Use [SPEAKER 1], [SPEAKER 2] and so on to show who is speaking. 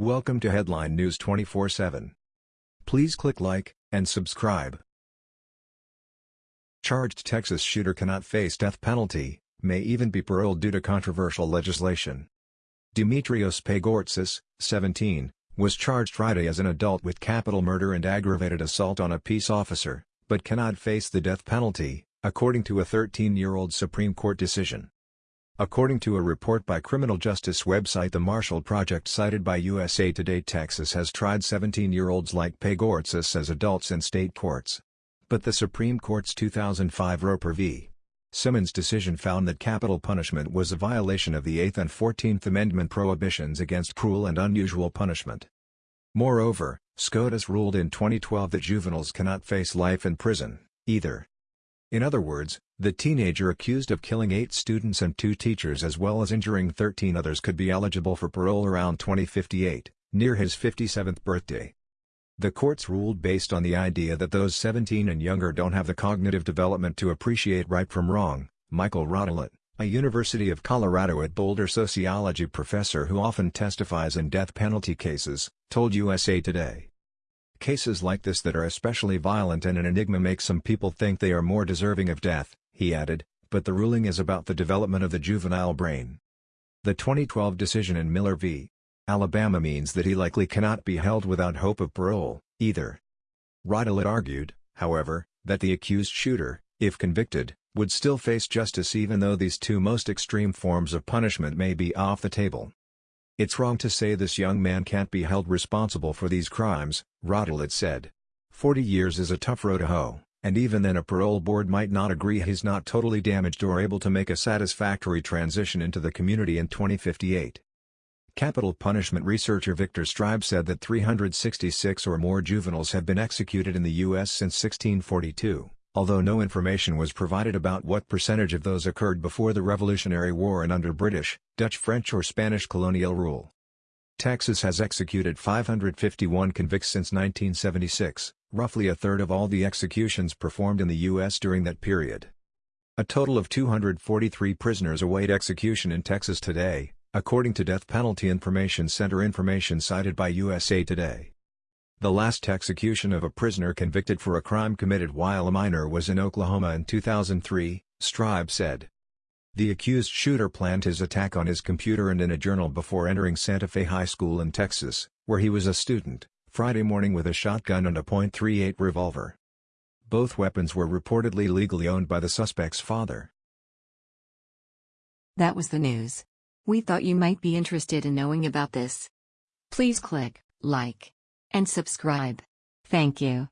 [SPEAKER 1] Welcome to Headline News 24/7. Please click like and subscribe. Charged Texas shooter cannot face death penalty, may even be paroled due to controversial legislation. Dimitrios Pagourtzis, 17, was charged Friday as an adult with capital murder and aggravated assault on a peace officer, but cannot face the death penalty, according to a 13-year-old Supreme Court decision. According to a report by criminal justice website The Marshall Project cited by USA Today Texas has tried 17-year-olds like Pagourtzis as adults in state courts. But the Supreme Court's 2005 Roper v. Simmons decision found that capital punishment was a violation of the 8th and 14th Amendment prohibitions against cruel and unusual punishment. Moreover, SCOTUS ruled in 2012 that juveniles cannot face life in prison, either. In other words, the teenager accused of killing eight students and two teachers as well as injuring 13 others could be eligible for parole around 2058, near his 57th birthday. The courts ruled based on the idea that those 17 and younger don't have the cognitive development to appreciate right from wrong, Michael Radelet, a University of Colorado at Boulder sociology professor who often testifies in death penalty cases, told USA Today. Cases like this that are especially violent and an enigma make some people think they are more deserving of death, he added, but the ruling is about the development of the juvenile brain. The 2012 decision in Miller v. Alabama means that he likely cannot be held without hope of parole, either. Radelet argued, however, that the accused shooter, if convicted, would still face justice even though these two most extreme forms of punishment may be off the table. It's wrong to say this young man can't be held responsible for these crimes, Radelet said. 40 years is a tough row to hoe, and even then a parole board might not agree he's not totally damaged or able to make a satisfactory transition into the community in 2058. Capital punishment researcher Victor Streib said that 366 or more juveniles have been executed in the U.S. since 1642 although no information was provided about what percentage of those occurred before the Revolutionary War and under British, Dutch French or Spanish colonial rule. Texas has executed 551 convicts since 1976, roughly a third of all the executions performed in the U.S. during that period. A total of 243 prisoners await execution in Texas today, according to Death Penalty Information Center information cited by USA Today. The last execution of a prisoner convicted for a crime committed while a minor was in Oklahoma in 2003, Streib said. The accused shooter planned his attack on his computer and in a journal before entering Santa Fe High School in Texas, where he was a student, Friday morning with a shotgun and a .38 revolver. Both weapons were reportedly legally owned by the suspect's father.
[SPEAKER 2] That was the news. We thought you might be interested in knowing about this. Please click like and subscribe. Thank you.